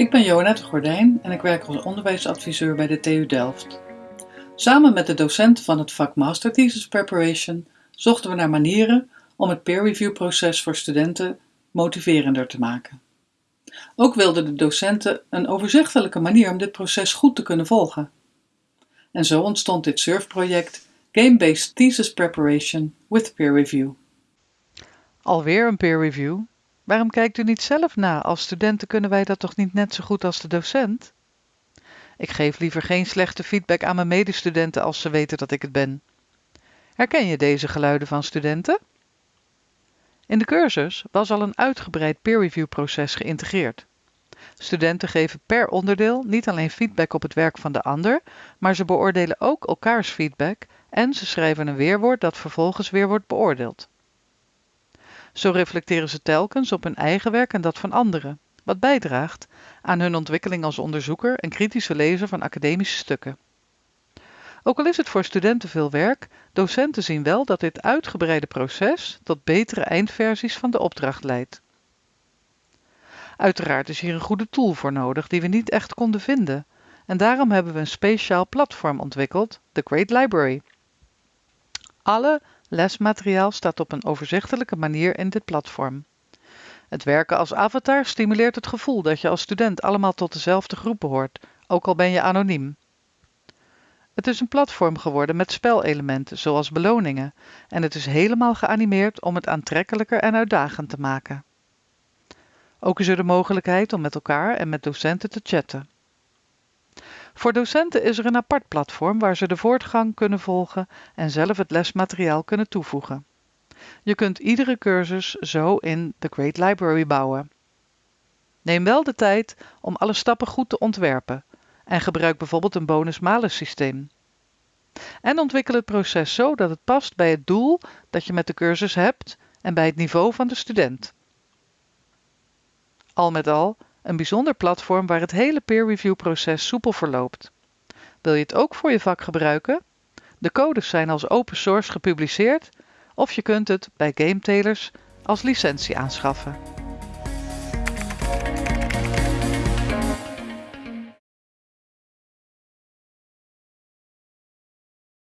Ik ben Joannette Gordijn en ik werk als onderwijsadviseur bij de TU Delft. Samen met de docenten van het vak Master Thesis Preparation zochten we naar manieren om het peer review proces voor studenten motiverender te maken. Ook wilden de docenten een overzichtelijke manier om dit proces goed te kunnen volgen. En zo ontstond dit surfproject Game-Based Thesis Preparation with Peer Review. Alweer een peer review? Waarom kijkt u niet zelf na? Als studenten kunnen wij dat toch niet net zo goed als de docent? Ik geef liever geen slechte feedback aan mijn medestudenten als ze weten dat ik het ben. Herken je deze geluiden van studenten? In de cursus was al een uitgebreid peer review proces geïntegreerd. Studenten geven per onderdeel niet alleen feedback op het werk van de ander, maar ze beoordelen ook elkaars feedback en ze schrijven een weerwoord dat vervolgens weer wordt beoordeeld. Zo reflecteren ze telkens op hun eigen werk en dat van anderen, wat bijdraagt aan hun ontwikkeling als onderzoeker en kritische lezer van academische stukken. Ook al is het voor studenten veel werk, docenten zien wel dat dit uitgebreide proces tot betere eindversies van de opdracht leidt. Uiteraard is hier een goede tool voor nodig die we niet echt konden vinden, en daarom hebben we een speciaal platform ontwikkeld, The Great Library. Alle lesmateriaal staat op een overzichtelijke manier in dit platform. Het werken als avatar stimuleert het gevoel dat je als student allemaal tot dezelfde groep behoort, ook al ben je anoniem. Het is een platform geworden met spelelementen, zoals beloningen, en het is helemaal geanimeerd om het aantrekkelijker en uitdagend te maken. Ook is er de mogelijkheid om met elkaar en met docenten te chatten. Voor docenten is er een apart platform waar ze de voortgang kunnen volgen en zelf het lesmateriaal kunnen toevoegen. Je kunt iedere cursus zo in The Great Library bouwen. Neem wel de tijd om alle stappen goed te ontwerpen en gebruik bijvoorbeeld een bonus-malus systeem. En ontwikkel het proces zo dat het past bij het doel dat je met de cursus hebt en bij het niveau van de student. Al met al een bijzonder platform waar het hele peer review proces soepel verloopt. Wil je het ook voor je vak gebruiken? De codes zijn als open source gepubliceerd of je kunt het bij GameTailers als licentie aanschaffen.